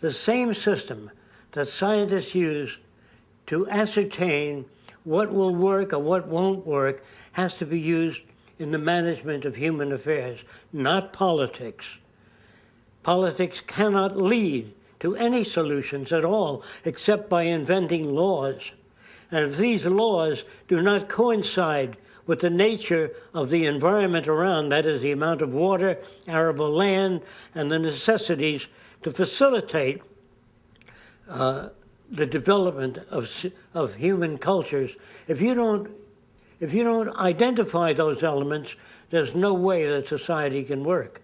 The same system that scientists use to ascertain what will work or what won't work has to be used in the management of human affairs, not politics. Politics cannot lead to any solutions at all except by inventing laws. And if these laws do not coincide with the nature of the environment around, that is, the amount of water, arable land, and the necessities to facilitate uh, the development of, of human cultures, if you don't if you don't identify those elements, there's no way that society can work.